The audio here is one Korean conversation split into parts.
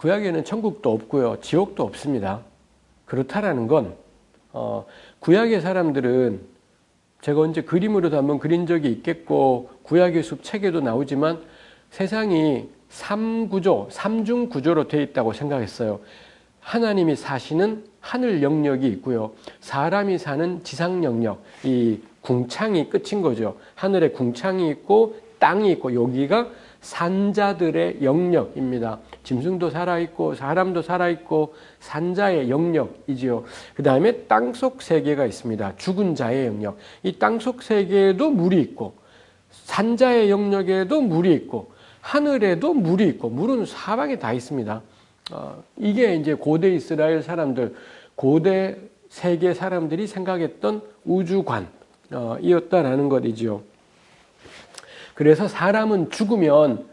구약에는 천국도 없고요. 지옥도 없습니다. 그렇다라는 건 어, 구약의 사람들은 제가 언제 그림으로도 한번 그린 적이 있겠고 구약의 숲 책에도 나오지만 세상이 삼구조, 삼중 구조로 되어 있다고 생각했어요. 하나님이 사시는 하늘 영역이 있고요. 사람이 사는 지상 영역, 이 궁창이 끝인 거죠. 하늘에 궁창이 있고 땅이 있고 여기가 산자들의 영역입니다. 짐승도 살아있고 사람도 살아있고 산자의 영역이지요. 그 다음에 땅속 세계가 있습니다. 죽은 자의 영역. 이 땅속 세계에도 물이 있고 산자의 영역에도 물이 있고 하늘에도 물이 있고 물은 사방에 다 있습니다. 어, 이게 이제 고대 이스라엘 사람들, 고대 세계 사람들이 생각했던 우주관이었다라는 것이지요. 그래서 사람은 죽으면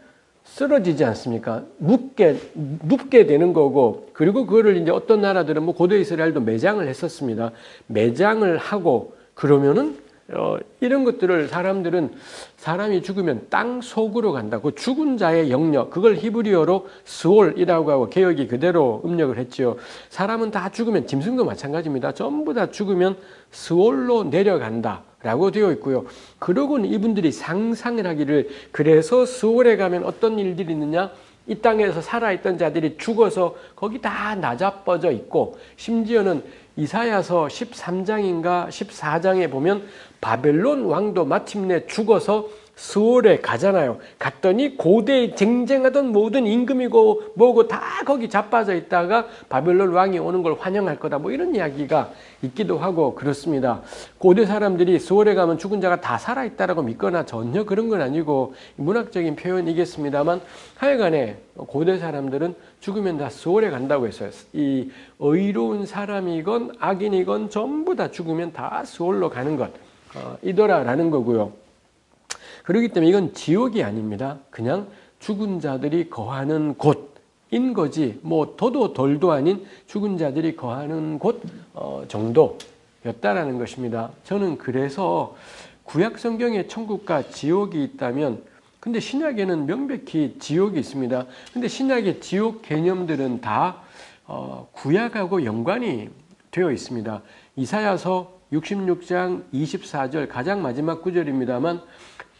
쓰러지지 않습니까? 눕게, 눕게 되는 거고, 그리고 그거를 이제 어떤 나라들은 뭐 고대 이스라엘도 매장을 했었습니다. 매장을 하고, 그러면은 어, 이런 것들을 사람들은 사람이 죽으면 땅 속으로 간다. 그 죽은 자의 영역, 그걸 히브리어로 스올이라고 하고 개혁이 그대로 음력을 했지요. 사람은 다 죽으면 짐승도 마찬가지입니다. 전부 다 죽으면 스올로 내려간다. 라고 되어 있고요. 그러고는 이분들이 상상을 하기를 그래서 스올에 가면 어떤 일들이 있느냐? 이 땅에서 살아있던 자들이 죽어서 거기 다 나자빠져 있고 심지어는 이사야서 13장인가 14장에 보면 바벨론 왕도 마침내 죽어서 스월에 가잖아요. 갔더니 고대에 쟁쟁하던 모든 임금이고 뭐고 다 거기 자빠져 있다가 바벨론 왕이 오는 걸 환영할 거다. 뭐 이런 이야기가 있기도 하고 그렇습니다. 고대 사람들이 스월에 가면 죽은 자가 다 살아있다라고 믿거나 전혀 그런 건 아니고 문학적인 표현이겠습니다만 하여간에 고대 사람들은 죽으면 다 스월에 간다고 했어요. 이 의로운 사람이건 악인이건 전부 다 죽으면 다 스월로 가는 것. 어, 이더라라는 거고요. 그렇기 때문에 이건 지옥이 아닙니다. 그냥 죽은 자들이 거하는 곳인 거지 뭐 더도 덜도 아닌 죽은 자들이 거하는 곳 어, 정도였다라는 것입니다. 저는 그래서 구약 성경에 천국과 지옥이 있다면 근데 신약에는 명백히 지옥이 있습니다. 근데 신약의 지옥 개념들은 다 어, 구약하고 연관이 되어 있습니다. 이사야서 66장 24절 가장 마지막 구절입니다만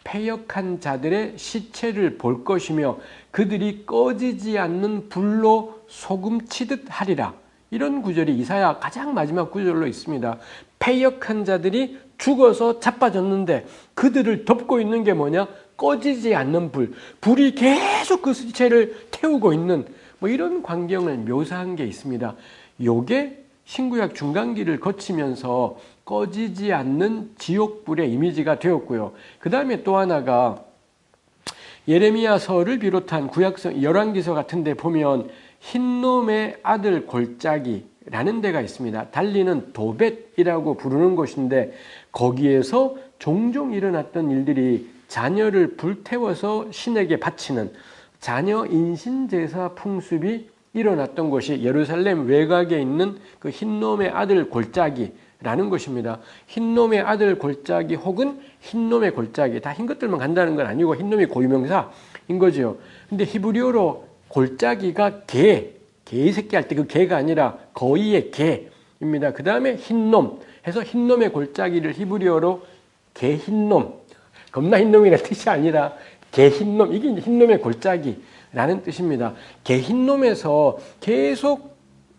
패역한 자들의 시체를 볼 것이며 그들이 꺼지지 않는 불로 소금 치듯 하리라. 이런 구절이 이사야 가장 마지막 구절로 있습니다. 패역한 자들이 죽어서 자빠졌는데 그들을 덮고 있는 게 뭐냐? 꺼지지 않는 불. 불이 계속 그 시체를 태우고 있는 뭐 이런 광경을 묘사한 게 있습니다. 요게 신구약 중간기를 거치면서 꺼지지 않는 지옥불의 이미지가 되었고요. 그 다음에 또 하나가 예레미야서를 비롯한 구약성 열왕기서 같은 데 보면 흰놈의 아들 골짜기라는 데가 있습니다. 달리는 도벳이라고 부르는 곳인데 거기에서 종종 일어났던 일들이 자녀를 불태워서 신에게 바치는 자녀 인신제사 풍습이 일어났던 곳이 예루살렘 외곽에 있는 그 흰놈의 아들 골짜기 라는 것입니다. 흰놈의 아들 골짜기 혹은 흰놈의 골짜기 다 흰 것들만 간다는 건 아니고 흰놈이 고유명사인 거죠. 근데 히브리어로 골짜기가 개, 개의 새끼 할 때 그 개가 아니라 거의의 개입니다. 그 다음에 흰놈 해서 흰놈의 골짜기를 히브리어로 개흰놈 겁나 흰놈이라는 뜻이 아니라 개흰놈 이게 흰놈의 골짜기라는 뜻입니다. 개흰놈에서 계속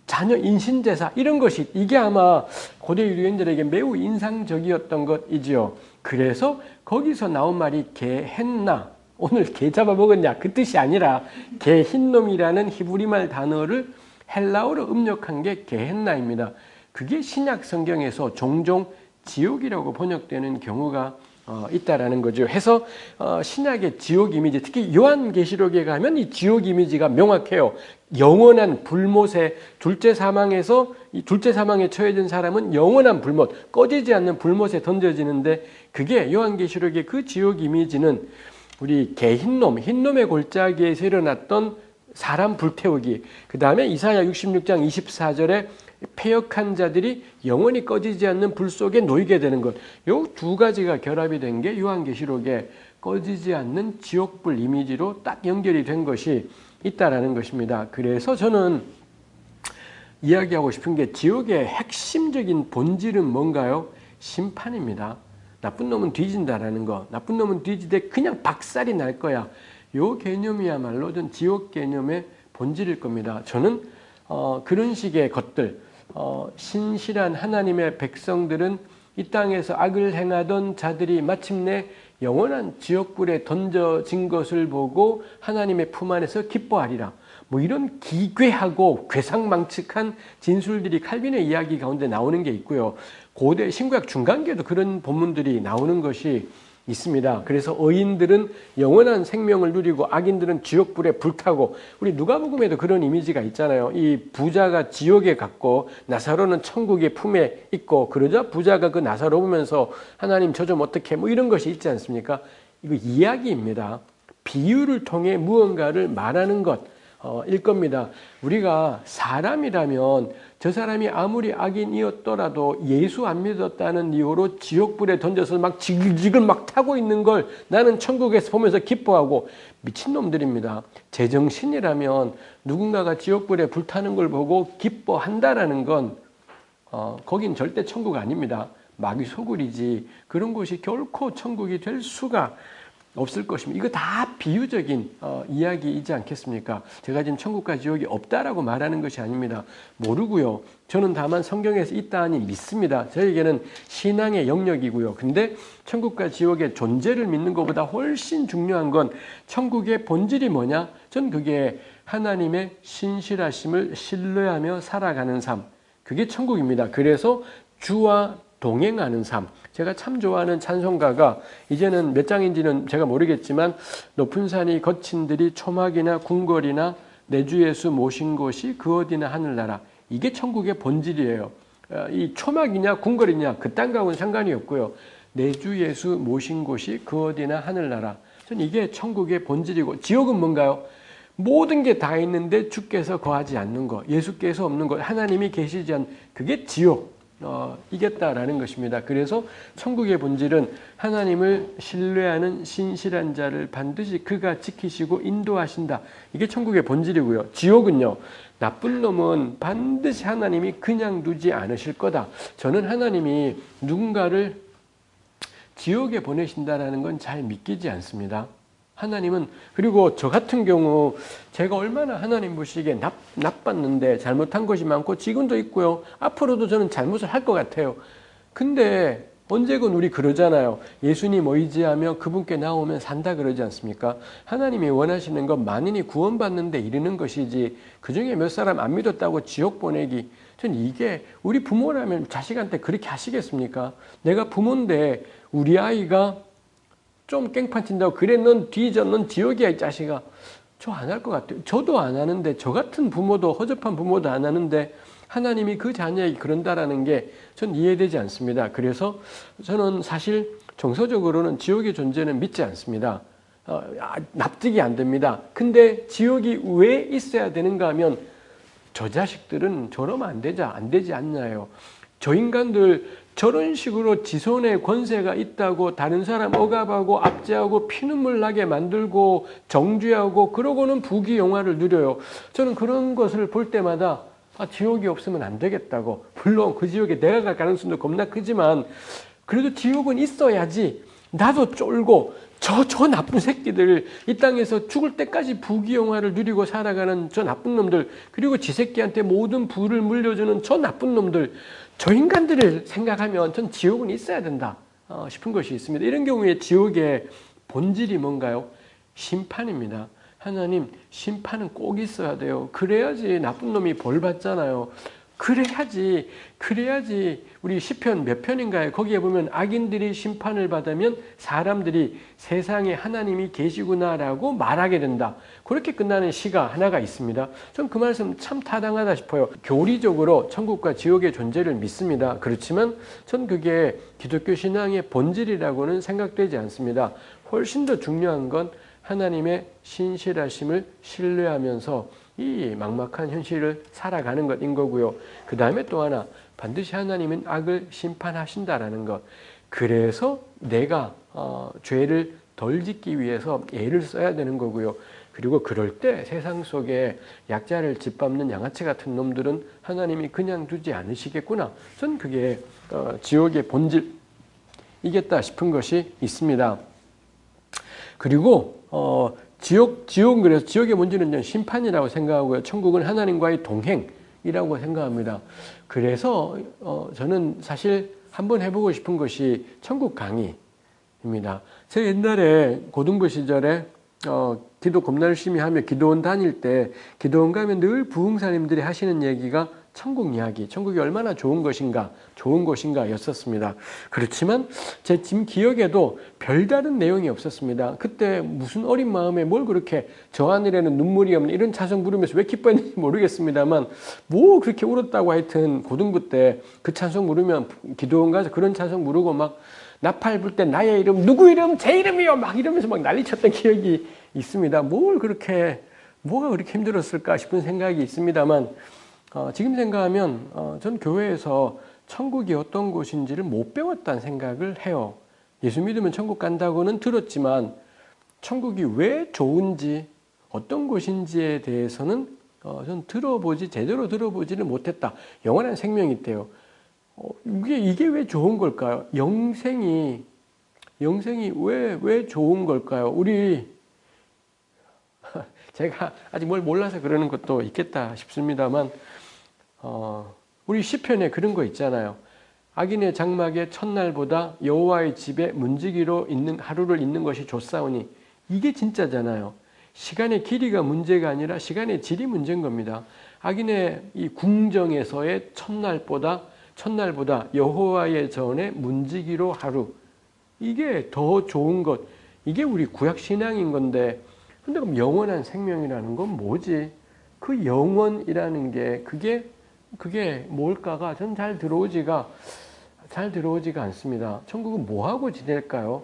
자녀 인신제사 이런 것이 이게 아마 고대 유대인들에게 매우 인상적이었던 것이지요. 그래서 거기서 나온 말이 개했나 오늘 개 잡아먹었냐 그 뜻이 아니라 개흰놈이라는 히브리말 단어를 헬라어로 음력한 게 개했나입니다. 그게 신약 성경에서 종종 지옥이라고 번역되는 경우가 어, 있다라는 거죠. 해서 어, 신약의 지옥 이미지, 특히 요한계시록에 가면 이 지옥 이미지가 명확해요. 영원한 불못에 둘째 사망에서 이 둘째 사망에 처해진 사람은 영원한 불못, 꺼지지 않는 불못에 던져지는데 그게 요한계시록의 그 지옥 이미지는 우리 개흰놈, 흰놈의 골짜기에서 일어났던 사람 불태우기, 그 다음에 이사야 66장 24절에 폐역한 자들이 영원히 꺼지지 않는 불 속에 놓이게 되는 것. 요 두 가지가 결합이 된 게 요한계시록에 꺼지지 않는 지옥불 이미지로 딱 연결이 된 것이 있다라는 것입니다. 그래서 저는 이야기하고 싶은 게 지옥의 핵심적인 본질은 뭔가요? 심판입니다. 나쁜 놈은 뒤진다라는 거. 나쁜 놈은 뒤지되 그냥 박살이 날 거야. 요 개념이야말로 전 지옥 개념의 본질일 겁니다. 저는 어, 그런 식의 것들, 어, 신실한 하나님의 백성들은 이 땅에서 악을 행하던 자들이 마침내 영원한 지옥불에 던져진 것을 보고 하나님의 품 안에서 기뻐하리라. 뭐 이런 기괴하고 괴상망측한 진술들이 칼빈의 이야기 가운데 나오는 게 있고요. 고대 신구약 중간계도 그런 본문들이 나오는 것이 있습니다. 그래서 의인들은 영원한 생명을 누리고 악인들은 지옥불에 불타고 우리 누가복음에도 그런 이미지가 있잖아요. 이 부자가 지옥에 갔고 나사로는 천국의 품에 있고 그러자 부자가 그 나사로 보면서 하나님 저 좀 어떻게 뭐 이런 것이 있지 않습니까? 이거 이야기입니다. 비유를 통해 무언가를 말하는 것. 어, 일 겁니다. 우리가 사람이라면 저 사람이 아무리 악인이었더라도 예수 안 믿었다는 이유로 지옥불에 던져서 막 지글지글 막 타고 있는 걸 나는 천국에서 보면서 기뻐하고 미친놈들입니다. 제정신이라면 누군가가 지옥불에 불타는 걸 보고 기뻐한다라는 건 어, 거긴 절대 천국 아닙니다. 마귀 소굴이지 그런 곳이 결코 천국이 될 수가 없을 것입니다. 이거 다 비유적인 어, 이야기이지 않겠습니까? 제가 지금 천국과 지옥이 없다라고 말하는 것이 아닙니다. 모르고요. 저는 다만 성경에서 있다 하니 믿습니다. 저에게는 신앙의 영역이고요. 근데 천국과 지옥의 존재를 믿는 것보다 훨씬 중요한 건 천국의 본질이 뭐냐? 전 그게 하나님의 신실하심을 신뢰하며 살아가는 삶. 그게 천국입니다. 그래서 주와 동행하는 삶. 제가 참 좋아하는 찬송가가 이제는 몇 장인지는 제가 모르겠지만 높은 산이 거친 들이 초막이나 궁궐이나 내 주 예수 모신 곳이 그 어디나 하늘나라. 이게 천국의 본질이에요. 어, 이 초막이냐 궁궐이냐 그딴 거하고는 상관이 없고요. 내 주 예수 모신 곳이 그 어디나 하늘나라. 전 이게 천국의 본질이고 지옥은 뭔가요? 모든 게 다 있는데 주께서 거하지 않는 것, 예수께서 없는 것, 하나님이 계시지 않는 그게 지옥. 어, 이겼다라는 것입니다. 그래서 천국의 본질은 하나님을 신뢰하는 신실한 자를 반드시 그가 지키시고 인도하신다. 이게 천국의 본질이고요. 지옥은요. 나쁜 놈은 반드시 하나님이 그냥 두지 않으실 거다. 저는 하나님이 누군가를 지옥에 보내신다라는 건 잘 믿기지 않습니다. 하나님은 그리고 저 같은 경우 제가 얼마나 하나님 보시기에 나, 나빴는데 잘못한 것이 많고 지금도 있고요. 앞으로도 저는 잘못을 할 것 같아요. 근데 언제건 우리 그러잖아요. 예수님 의지하며 그분께 나오면 산다 그러지 않습니까? 하나님이 원하시는 건 만인이 구원받는 데 이르는 것이지 그중에 몇 사람 안 믿었다고 지옥 보내기 전 이게 우리 부모라면 자식한테 그렇게 하시겠습니까? 내가 부모인데 우리 아이가 좀 깽판 친다고 뒤져 넌 지옥이야 이 자식아. 저 안 할 것 같아요. 저도 안 하는데 저 같은 부모도 허접한 부모도 안 하는데 하나님이 그 자녀에게 그런다라는 게 전 이해되지 않습니다. 그래서 저는 사실 정서적으로는 지옥의 존재는 믿지 않습니다. 어, 아, 납득이 안 됩니다. 근데 지옥이 왜 있어야 되는가 하면 저 자식들은 저러면 안 되자 안 되지 않나요? 저 인간들 저런 식으로 지손의 권세가 있다고 다른 사람 억압하고 압제하고 피눈물 나게 만들고 정죄하고 그러고는 부귀영화를 누려요. 저는 그런 것을 볼 때마다 아, 지옥이 없으면 안 되겠다고. 물론 그 지옥에 내가 갈 가능성도 겁나 크지만 그래도 지옥은 있어야지 나도 쫄고 저, 저 나쁜 새끼들, 이 땅에서 죽을 때까지 부귀영화를 누리고 살아가는 저 나쁜 놈들, 그리고 지 새끼한테 모든 부를 물려주는 저 나쁜 놈들, 저 인간들을 생각하면 전 지옥은 있어야 된다 어, 싶은 것이 있습니다. 이런 경우에 지옥의 본질이 뭔가요? 심판입니다. 하나님 심판은 꼭 있어야 돼요. 그래야지 나쁜 놈이 벌 받잖아요. 그래야지 그래야지 우리 시편 몇 편인가요? 거기에 보면 악인들이 심판을 받으면 사람들이 세상에 하나님이 계시구나라고 말하게 된다. 그렇게 끝나는 시가 하나가 있습니다. 전 그 말씀 참 타당하다 싶어요. 교리적으로 천국과 지옥의 존재를 믿습니다. 그렇지만 전 그게 기독교 신앙의 본질이라고는 생각되지 않습니다. 훨씬 더 중요한 건 하나님의 신실하심을 신뢰하면서 이 막막한 현실을 살아가는 것인 거고요. 그 다음에 또 하나 반드시 하나님은 악을 심판하신다라는 것. 그래서 내가 어, 죄를 덜 짓기 위해서 애를 써야 되는 거고요. 그리고 그럴 때 세상 속에 약자를 짓밟는 양아치 같은 놈들은 하나님이 그냥 두지 않으시겠구나. 전 그게 어, 지옥의 본질 이겠다 싶은 것이 있습니다. 그리고 어, 지옥 지옥 그래서 지옥의 문제는 심판이라고 생각하고요. 천국은 하나님과의 동행이라고 생각합니다. 그래서 어, 저는 사실 한번 해보고 싶은 것이 천국 강의입니다. 제가 옛날에 고등부 시절에 어, 기도 겁나 열심히 하며 기도원 다닐 때 기도원 가면 늘 부흥사님들이 하시는 얘기가 천국 이야기, 천국이 얼마나 좋은 것인가, 좋은 곳인가 였었습니다. 그렇지만 제 지금 기억에도 별다른 내용이 없었습니다. 그때 무슨 어린 마음에 뭘 그렇게 저 하늘에는 눈물이 없는 이런 찬송 부르면서 왜 기뻐했는지 모르겠습니다만 뭐 그렇게 울었다고 하여튼 고등부 때 그 찬송 부르면 기도원 가서 그런 찬송 부르고 막 나팔 불 때 나의 이름, 누구 이름, 제 이름이요! 막 이러면서 막 난리 쳤던 기억이 있습니다. 뭘 그렇게, 뭐가 그렇게 힘들었을까 싶은 생각이 있습니다만, 어, 지금 생각하면 어, 전 교회에서 천국이 어떤 곳인지를 못 배웠다는 생각을 해요. 예수 믿으면 천국 간다고는 들었지만 천국이 왜 좋은지 어떤 곳인지에 대해서는 어, 전 들어보지 제대로 들어보지를 못했다. 영원한 생명이 있대요. 어, 이게 이게 왜 좋은 걸까요? 영생이 영생이 왜 왜 좋은 걸까요? 우리 제가 아직 뭘 몰라서 그러는 것도 있겠다 싶습니다만 어, 우리 시편에 그런 거 있잖아요. 악인의 장막의 첫날보다 여호와의 집에 문지기로 있는 하루를 있는 것이 좋사오니 이게 진짜잖아요. 시간의 길이가 문제가 아니라 시간의 질이 문제인 겁니다. 악인의 이 궁정에서의 첫날보다 첫날보다 여호와의 전에 문지기로 하루 이게 더 좋은 것 이게 우리 구약 신앙인 건데 근데 그럼 영원한 생명이라는 건 뭐지? 그 영원이라는 게 그게 그게 뭘까가 전 잘 들어오지가 잘 들어오지가 않습니다. 천국은 뭐 하고 지낼까요?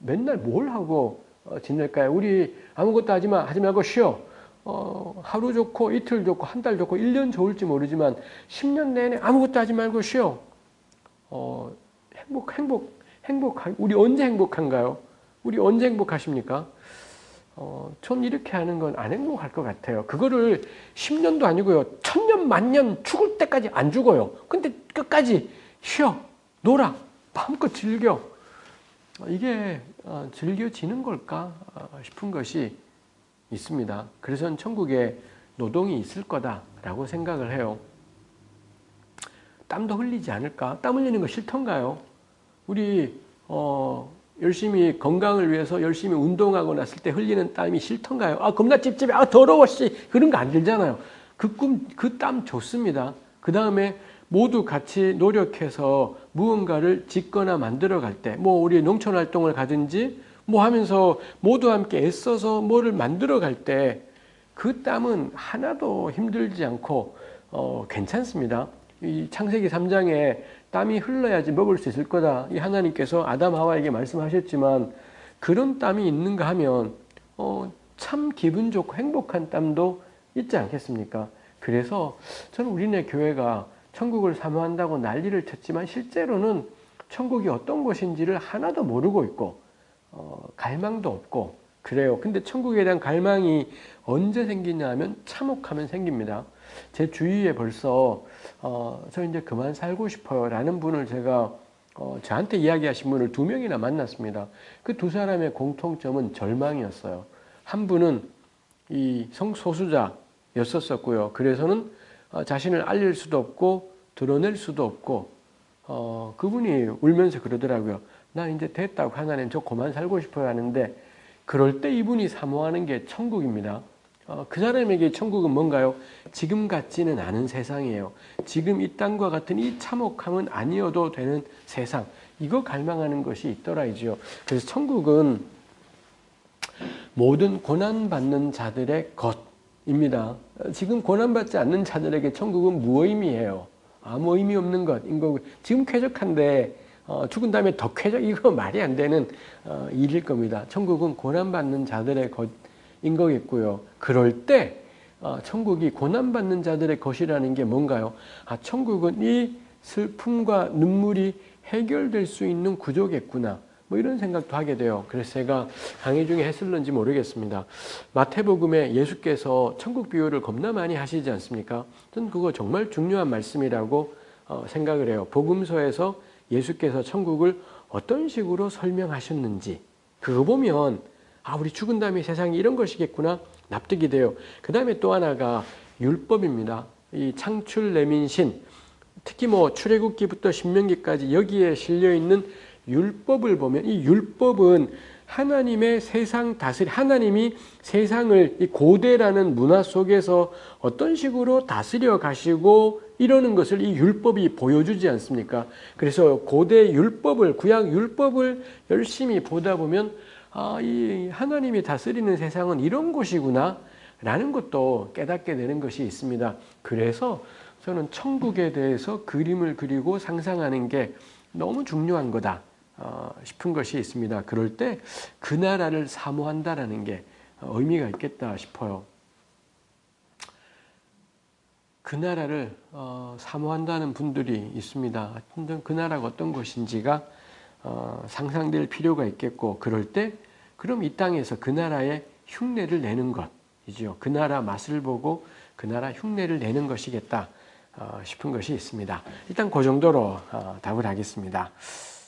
맨날 뭘 하고 어, 지낼까요? 우리 아무것도 하지 마 하지 말고 쉬어. 어, 하루 좋고 이틀 좋고 한 달 좋고 1년 좋을지 모르지만 10년 내내 아무것도 하지 말고 쉬어. 어, 행복 행복 행복 우리 언제 행복한가요? 우리 언제 행복하십니까? 어, 전 이렇게 하는 건 안 행복할 것 같아요. 그거를 10년도 아니고요. 천년, 만년 죽을 때까지 안 죽어요. 근데 끝까지 쉬어, 놀아, 마음껏 즐겨. 이게 어, 즐겨지는 걸까 어, 싶은 것이 있습니다. 그래서 천국에 노동이 있을 거다라고 생각을 해요. 땀도 흘리지 않을까? 땀 흘리는 거 싫던가요? 우리 어, 열심히 건강을 위해서 열심히 운동하고 났을 때 흘리는 땀이 싫던가요? 아 겁나 찝찝해. 아 더러워 씨. 그런 거 안 들잖아요. 그 꿈, 그 땀 좋습니다. 그 다음에 모두 같이 노력해서 무언가를 짓거나 만들어 갈 때, 뭐 우리 농촌 활동을 가든지 뭐 하면서 모두 함께 애써서 뭐를 만들어 갈 때 그 땀은 하나도 힘들지 않고 어, 괜찮습니다. 이 창세기 3장에 땀이 흘러야지 먹을 수 있을 거다. 이 하나님께서 아담 하와에게 말씀하셨지만 그런 땀이 있는가 하면 어, 참 기분 좋고 행복한 땀도 있지 않겠습니까? 그래서 저는 우리네 교회가 천국을 사모한다고 난리를 쳤지만 실제로는 천국이 어떤 곳인지를 하나도 모르고 있고 어, 갈망도 없고 그래요. 근데 천국에 대한 갈망이 언제 생기냐 하면 참혹하면 생깁니다. 제 주위에 벌써 어, 저 이제 그만 살고 싶어요 라는 분을 제가 어, 저한테 이야기하신 분을 두 명이나 만났습니다. 그 두 사람의 공통점은 절망이었어요. 한 분은 이 성소수자였었고요. 그래서는 어, 자신을 알릴 수도 없고 드러낼 수도 없고 어, 그분이 울면서 그러더라고요. 나 이제 됐다고 하나님 저 그만 살고 싶어요 하는데 그럴 때 이분이 사모하는 게 천국입니다. 어, 그 사람에게 천국은 뭔가요? 지금 같지는 않은 세상이에요. 지금 이 땅과 같은 이 참혹함은 아니어도 되는 세상. 이거 갈망하는 것이 있더라이죠. 그래서 천국은 모든 고난받는 자들의 것입니다. 지금 고난받지 않는 자들에게 천국은 무의미해요. 아무 의미 없는 것인 거고 지금 쾌적한데 어, 죽은 다음에 더 쾌적 이거 말이 안 되는 어, 일일 겁니다. 천국은 고난받는 자들의 것. 인 거겠고요. 그럴 때 어, 천국이 고난받는 자들의 것이라는 게 뭔가요? 아, 천국은 이 슬픔과 눈물이 해결될 수 있는 구조겠구나. 뭐 이런 생각도 하게 돼요. 그래서 제가 강의 중에 했을런지 모르겠습니다. 마태복음에 예수께서 천국 비유를 겁나 많이 하시지 않습니까? 저는 그거 정말 중요한 말씀이라고 어, 생각을 해요. 복음서에서 예수께서 천국을 어떤 식으로 설명하셨는지 그거 보면 아 우리 죽은 다음에 세상이 이런 것이겠구나 납득이 돼요. 그 다음에 또 하나가 율법입니다. 이 창출 내민신 특히 뭐 출애굽기부터 신명기까지 여기에 실려 있는 율법을 보면 이 율법은 하나님의 세상 다스리 하나님이 세상을 이 고대라는 문화 속에서 어떤 식으로 다스려 가시고 이러는 것을 이 율법이 보여주지 않습니까? 그래서 고대 율법을 구약 율법을 열심히 보다 보면 아, 이 하나님이 다스리는 세상은 이런 곳이구나 라는 것도 깨닫게 되는 것이 있습니다. 그래서 저는 천국에 대해서 그림을 그리고 상상하는 게 너무 중요한 거다 어, 싶은 것이 있습니다. 그럴 때 그 나라를 사모한다라는 게 의미가 있겠다 싶어요. 그 나라를 어, 사모한다는 분들이 있습니다. 그 나라가 어떤 곳인지가 어, 상상될 필요가 있겠고 그럴 때 그럼 이 땅에서 그 나라의 흉내를 내는 것이죠. 그 나라 맛을 보고 그 나라 흉내를 내는 것이겠다 어, 싶은 것이 있습니다. 일단 그 정도로 어, 답을 하겠습니다.